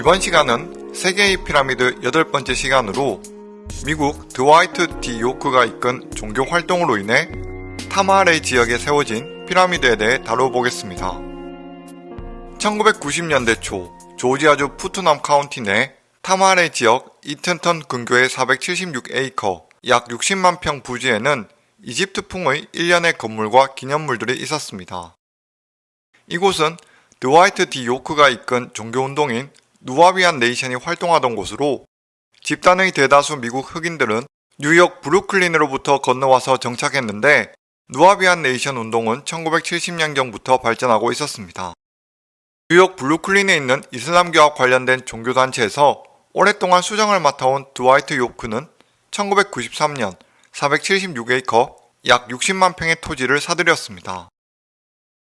이번 시간은 세계의 피라미드 여덟 번째 시간으로 미국 드와이트 D 요크가 이끈 종교 활동으로 인해 타마레 지역에 세워진 피라미드에 대해 다뤄보겠습니다. 1990년대 초 조지아주 푸트넘 카운티 내 타마레 지역 이튼턴 근교의 476에이커 약 60만 평 부지에는 이집트풍의 일련의 건물과 기념물들이 있었습니다. 이곳은 드와이트 디 요크가 이끈 종교운동인 누아비안 네이션이 활동하던 곳으로 집단의 대다수 미국 흑인들은 뉴욕 브루클린으로부터 건너와서 정착했는데 누아비안 네이션 운동은 1970년경부터 발전하고 있었습니다. 뉴욕 브루클린에 있는 이슬람교와 관련된 종교단체에서 오랫동안 수장을 맡아온 드와이트 요크는 1993년 476에이커 약 60만 평의 토지를 사들였습니다.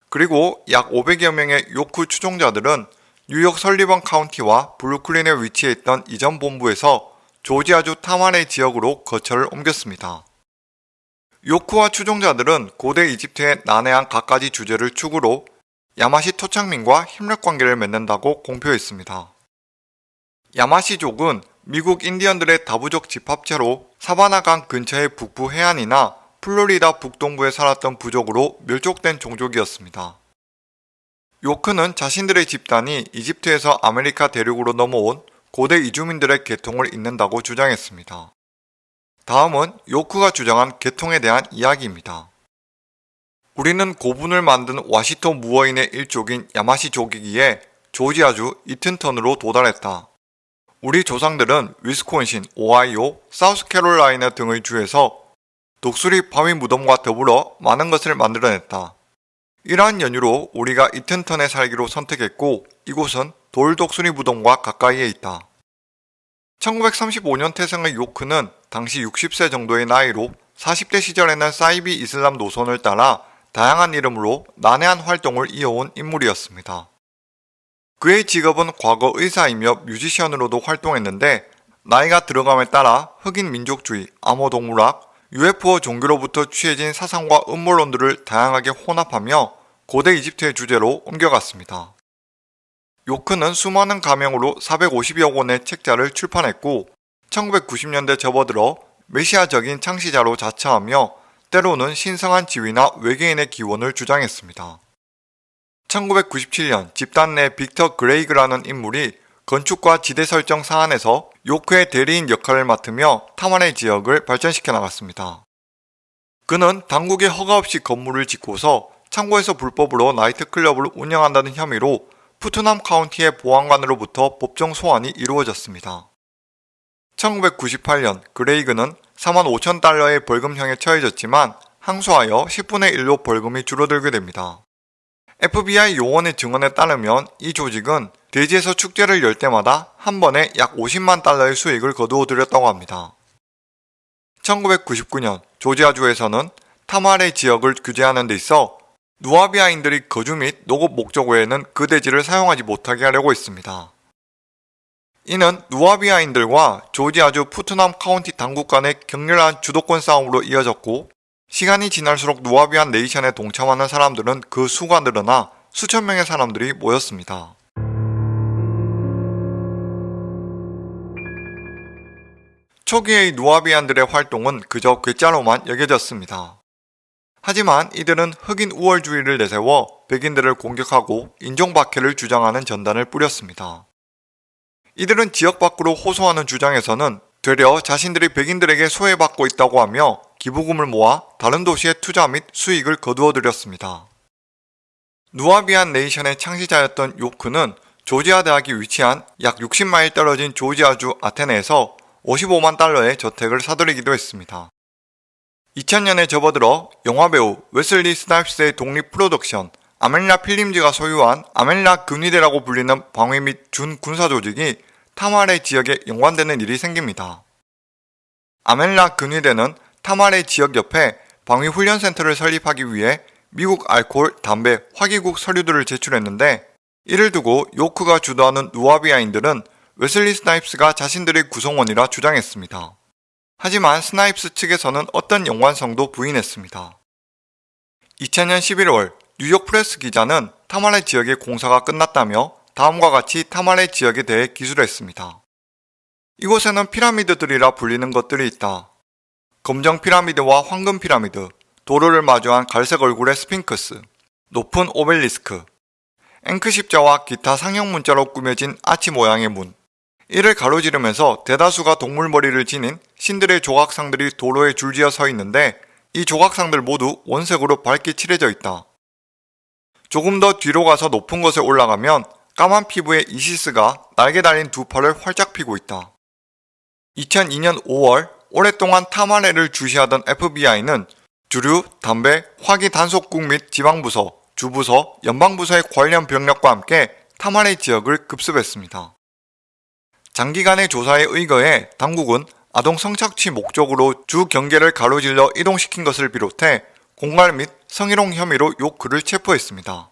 그리고 약 500여 명의 요크 추종자들은 뉴욕 설리번 카운티와 브루클린에 위치해 있던 이전 본부에서 조지아주 타마레 지역으로 거처를 옮겼습니다. 요크와 추종자들은 고대 이집트의 난해한 갖가지 주제를 축으로 야마시 토착민과 협력 관계를 맺는다고 공표했습니다. 야마시족은 미국 인디언들의 다부족 집합체로 사바나강 근처의 북부 해안이나 플로리다 북동부에 살았던 부족으로 멸족된 종족이었습니다. 요크는 자신들의 집단이 이집트에서 아메리카 대륙으로 넘어온 고대 이주민들의 계통을 잇는다고 주장했습니다. 다음은 요크가 주장한 계통에 대한 이야기입니다. 우리는 고분을 만든 와시토 무어인의 일족인 야마시족이기에 조지아주 이튼턴으로 도달했다. 우리 조상들은 위스콘신, 오하이오, 사우스캐롤라이나 등의 주에서 독수리 바위 무덤과 더불어 많은 것을 만들어냈다. 이러한 연유로 우리가 이튼턴에 살기로 선택했고 이곳은 돌독수리 무덤과 가까이에 있다. 1935년 태생의 요크는 당시 60세 정도의 나이로 40대 시절에는 사이비 이슬람 노선을 따라 다양한 이름으로 난해한 활동을 이어온 인물이었습니다. 그의 직업은 과거 의사이며 뮤지션으로도 활동했는데 나이가 들어감에 따라 흑인 민족주의, 암호동물학, UFO 종교로부터 취해진 사상과 음모론들을 다양하게 혼합하며 고대 이집트의 주제로 옮겨갔습니다. 요크는 수많은 가명으로 450여 권의 책자를 출판했고 1990년대 접어들어 메시아적인 창시자로 자처하며 때로는 신성한 지위나 외계인의 기원을 주장했습니다. 1997년 집단 내 빅터 그레이그라는 인물이 건축과 지대 설정 사안에서 요크의 대리인 역할을 맡으며 타만의 지역을 발전시켜 나갔습니다. 그는 당국의 허가 없이 건물을 짓고서 창고에서 불법으로 나이트클럽을 운영한다는 혐의로 푸트남 카운티의 보안관으로부터 법정 소환이 이루어졌습니다. 1998년 그레이그는 4만 5천 달러의 벌금형에 처해졌지만 항소하여 10분의 1로 벌금이 줄어들게 됩니다. FBI 요원의 증언에 따르면 이 조직은 대지에서 축제를 열 때마다 한 번에 약 50만 달러의 수익을 거두어 들였다고 합니다. 1999년 조지아주에서는 타마레 지역을 규제하는 데 있어 누아비아인들이 거주 및 농업 목적 외에는 그 대지를 사용하지 못하게 하려고 했습니다. 이는 누아비아인들과 조지아주 푸트남 카운티 당국 간의 격렬한 주도권 싸움으로 이어졌고 시간이 지날수록 누아비안 네이션에 동참하는 사람들은 그 수가 늘어나 수천 명의 사람들이 모였습니다. 초기의 누아비안들의 활동은 그저 괴짜로만 여겨졌습니다. 하지만 이들은 흑인 우월주의를 내세워 백인들을 공격하고 인종박해를 주장하는 전단을 뿌렸습니다. 이들은 지역 밖으로 호소하는 주장에서는 되려 자신들이 백인들에게 소외받고 있다고 하며 기부금을 모아 다른 도시에 투자 및 수익을 거두어 들였습니다. 누아비안 네이션의 창시자였던 요크는 조지아 대학이 위치한 약 60마일 떨어진 조지아주 아테네에서 55만 달러의 저택을 사들이기도 했습니다. 2000년에 접어들어 영화배우 웨슬리 스나이프스의 독립 프로덕션 아멘라 필름즈가 소유한 아멘라 근위대라고 불리는 방위 및 준 군사 조직이 타마레 지역에 연관되는 일이 생깁니다. 아멘라 근위대는 타마레 지역 옆에 방위 훈련센터를 설립하기 위해 미국 알코올, 담배, 화기국 서류들을 제출했는데 이를 두고 요크가 주도하는 누아비아인들은 웨슬리 스나이프스가 자신들의 구성원이라 주장했습니다. 하지만 스나이프스 측에서는 어떤 연관성도 부인했습니다. 2000년 11월 뉴욕 프레스 기자는 타마레 지역의 공사가 끝났다며 다음과 같이 타마레 지역에 대해 기술했습니다. 이곳에는 피라미드들이라 불리는 것들이 있다. 검정 피라미드와 황금 피라미드, 도로를 마주한 갈색 얼굴의 스핑크스, 높은 오벨리스크, 앵크 십자와 기타 상형 문자로 꾸며진 아치 모양의 문, 이를 가로지르면서 대다수가 동물 머리를 지닌 신들의 조각상들이 도로에 줄지어 서 있는데 이 조각상들 모두 원색으로 밝게 칠해져 있다. 조금 더 뒤로 가서 높은 곳에 올라가면 까만 피부의 이시스가 날개 달린 두 팔을 활짝 피고 있다. 2002년 5월 오랫동안 타마레를 주시하던 FBI는 주류, 담배, 화기 단속국 및 지방부서, 주부서, 연방부서의 관련 병력과 함께 타마레 지역을 급습했습니다. 장기간의 조사에 의거해 당국은 아동 성착취 목적으로 주 경계를 가로질러 이동시킨 것을 비롯해 공갈 및 성희롱 혐의로 요크를 체포했습니다.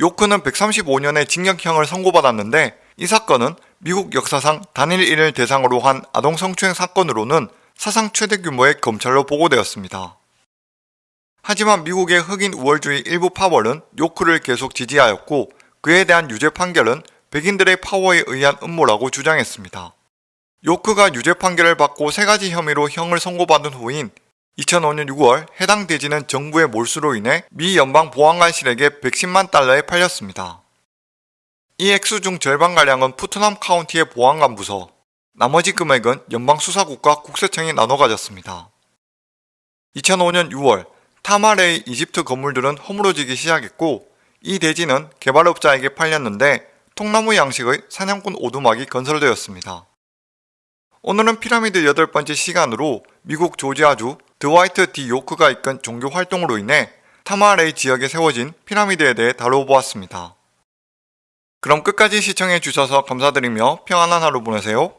요크는 135년의 징역형을 선고받았는데 이 사건은 미국 역사상 단일 일을 대상으로 한 아동 성추행 사건으로는 사상 최대 규모의 검찰로 보고되었습니다. 하지만 미국의 흑인 우월주의 일부 파벌은 요크를 계속 지지하였고 그에 대한 유죄 판결은 백인들의 파워에 의한 음모라고 주장했습니다. 요크가 유죄 판결을 받고 세 가지 혐의로 형을 선고받은 후인 2005년 6월 해당 대지는 정부의 몰수로 인해 미 연방 보안관실에게 110만 달러에 팔렸습니다. 이 액수 중 절반가량은 푸트남 카운티의 보안관 부서, 나머지 금액은 연방수사국과 국세청이 나눠 가졌습니다. 2005년 6월 타마레의 이집트 건물들은 허물어지기 시작했고 이 대지는 개발업자에게 팔렸는데 통나무 양식의 사냥꾼 오두막이 건설되었습니다. 오늘은 피라미드 여덟 번째 시간으로 미국 조지아주 드와이트 디 요크가 이끈 종교 활동으로 인해 타마레이 지역에 세워진 피라미드에 대해 다뤄보았습니다. 그럼 끝까지 시청해 주셔서 감사드리며 평안한 하루 보내세요.